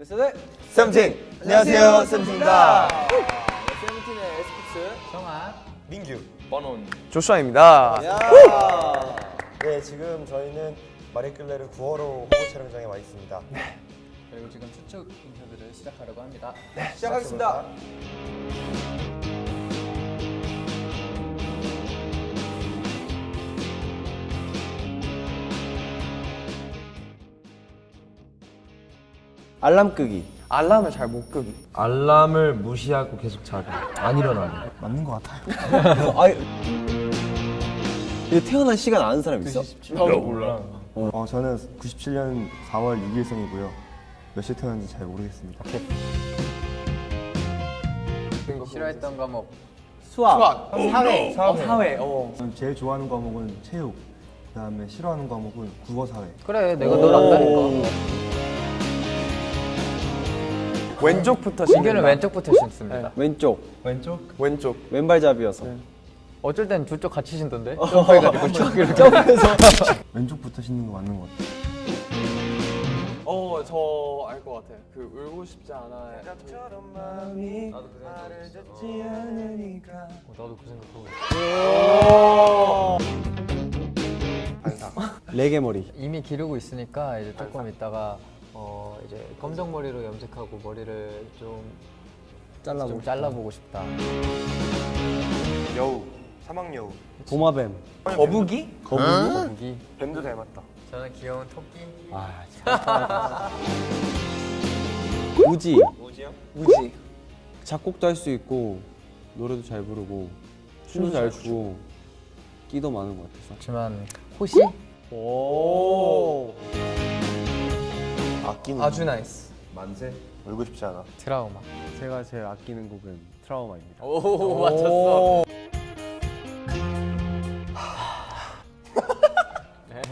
네, 세븐틴 안녕하세요 세븐틴입니다. 세븐틴의 에스픽스 성아 민규. 번온 조슈아입니다. 네, 지금 저희는 마리끌레르 9월호 홍보 촬영장에 와 있습니다. 그리고 지금 추측 인터뷰를 시작하려고 합니다. 시작하겠습니다. 알람 끄기 알람을 잘 못 끄기. 알람을 무시하고 계속 자기 안 일어나기 맞는 것 같아요. 아이 이거 태어난 시간 아는 사람 있어? 나도 몰라. 어, 저는 97년 4월 6일생이고요. 몇 시에 태어났는지 잘 모르겠습니다. 싫어했던 과목 수학, 사회. 어, 사회. 어. 저는 제일 좋아하는 과목은 체육, 그다음에 싫어하는 과목은 국어 사회. 그래 내가 널 안다니까 왼쪽부터 민규는 왼쪽부터 신습니다. 왼쪽. 왼쪽? 왼쪽. 왼발잡이여서. 어쩔 땐 두 쪽 같이 신던데? 점프해가지고 쭉 이렇게 왼쪽부터 신는 거 맞는 것 같아요. 어, 저 알 것 같아. 그 울고 싶지 않아. 어, 나도 그 생각하고 있어. 레게 머리. 이미 기르고 있으니까 이제 조금 있다가 어 이제 검정 머리로 염색하고 머리를 좀 잘라보고 좀 잘라보고 싶다. 여우, 사막여우. 도마뱀 거북이? 거북이. 뱀도 닮았다. 저는 귀여운 토끼. 우지 뭐지요? 우지. 작곡도 할 수 있고 노래도 잘 부르고 춤도 잘 추고 끼도 많은 것 같아서 하지만 호시? 오 아끼는 아주 nice. 만세 울고 싶지 않아. 트라우마. 제가 제일 아끼는 곡은 트라우마입니다 오 맞췄어.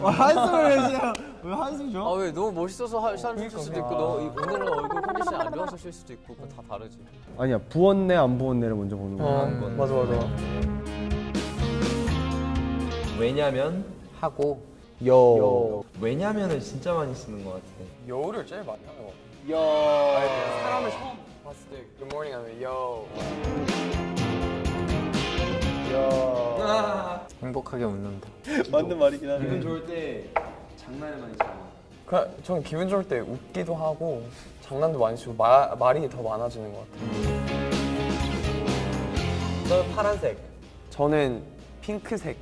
한숨을 내세요 왜 한숨 줘? 아왜 너무 멋있어서 할 사람 쉴 수도 있고 너 이- 오늘은 얼굴 컨디션 안 좋아서 쉴 수도 있고 그건 다 다르지. 아니야 부었네 안 부었네를 먼저 보는 거야 맞아, 맞아. 왜냐면 하고 여 왜냐면을 진짜 많이 쓰는 것 같아 여우를 제일 많이 하는 것 같아. 여. 사람을 처음 봤을 때 굿모닝 하면 여. 행복하게 웃는다. 맞는 말이긴 하네 기분 좋을 때 장난을 많이 쳐 그냥 전 기분 좋을 때 웃기도 하고 장난도 많이 치고 마, 말이 더 많아지는 것 같아요. 저는 파란색. 저는 핑크색.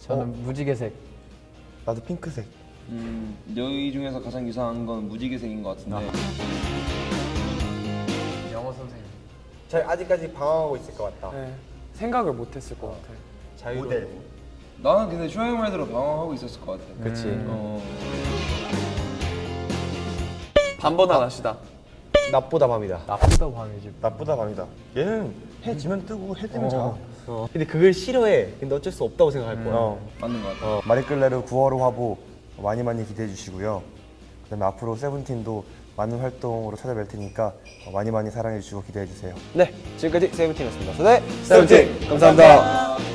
저는 무지개색. 나도 핑크색. 음 여기 중에서 가장 유사한 건 무지개색인 것 같은데 영어 선생님. 저희 아직까지 방황하고 있을 것 같다. 네. 생각을 못 했을 것 같아. 모델. 나는 근데 쇼형 말대로 방황하고 있었을 것 같아 그치 어 반번 하나시다. 낮보다 밤이다. 나쁘다 밤이지. 낮보다 밤이다. 얘는 해 지면 뜨고 해 뜨면 자. 근데 그걸 싫어해. 근데 어쩔 수 없다고 생각할 거야. 맞는 것 같아. 어, 마리끌레르 9월호 화보 많이 많이 기대해 주시고요. 그다음에 앞으로 세븐틴도 많은 활동으로 찾아뵐 테니까 어, 많이 많이 사랑해 주시고 기대해 주세요. 네 지금까지 세븐틴이었습니다. 네 세븐틴. 감사합니다